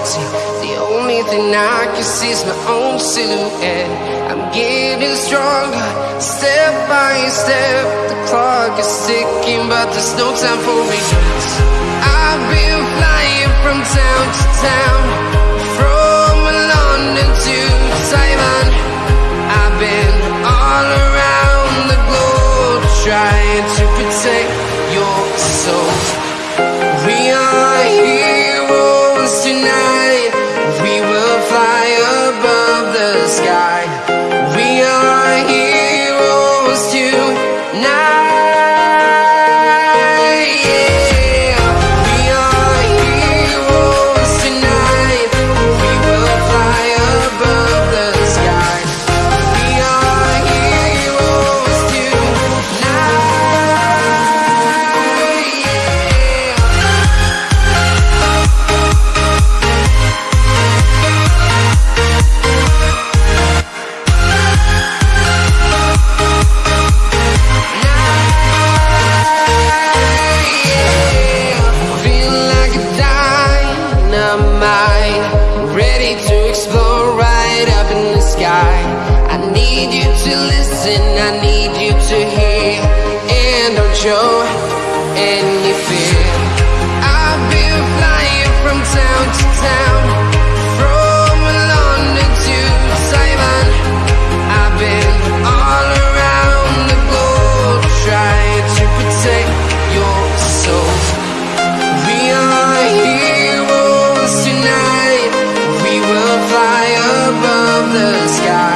empty. The only thing I can see is my own silhouette. I'm getting stronger, step by step. The clock is ticking, but there's no time for regrets. I need you to hear, and don't show any fear. I've been flying from town to town, from London to Taiwan. I've been all around the globe trying to protect your soul. We are heroes tonight. We will fly above the sky.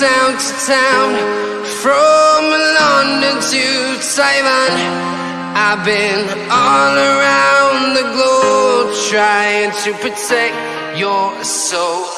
Town to town, from London to Taiwan, I've been all around the globe trying to protect your soul.